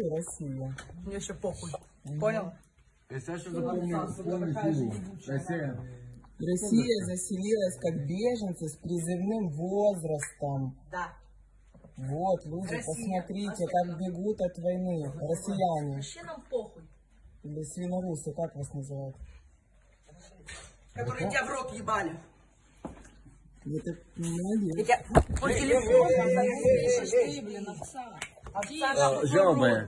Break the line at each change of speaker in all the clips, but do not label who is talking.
и Россия.
Мне вообще похуй. Понял?
Если я. Россия.
Россия заселилась как беженцы с призывным возрастом.
Да.
Вот, люди,
Россия.
посмотрите, как бегут от войны. Россияне.
Вообще нам похуй.
Или свинорусы, как вас называют?
Которые тебя в рот ебали.
Это молодец.
Я тебя телефону пишешь, ты, блин, овца.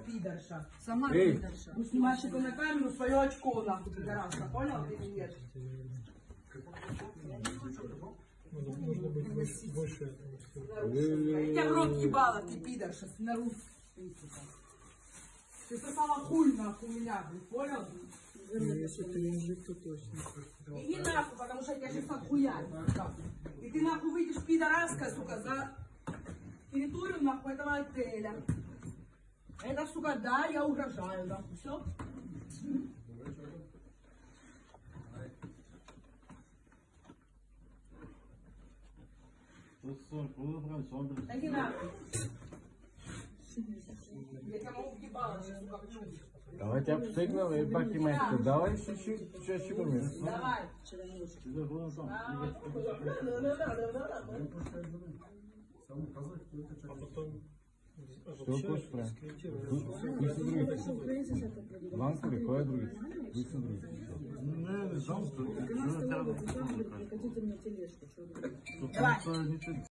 Пидорша.
Сама
Эй.
пидорша.
Ну, снимаешь это на камеру, свое очко нахуй, пидорашка. Понял ты или нет? Я тебя в рот ебала, ты пидорша, снаружи. Ты сосала хуй нахуй меня, блин, понял?
Если пережить, то точно.
Иди нахуй, потому что я тебя сейчас отхуяю. да. И ты нахуй выйдешь, пидораска, сука, за территорию нахуй этого отеля. Это, сука, да, я угрожаю, нахуй, все? Иди нахуй. Я тебя могу ебало сейчас, сука, плюнуть.
Давай тебя обстыгнул и бахимайку. Давай чуть-чуть, чуть-чуть умеешь.
Давай.
Что хочешь прям? Пусть другие. Ланскури, кое другие? Пусть другие.
Хотите мне тележку?
Давай.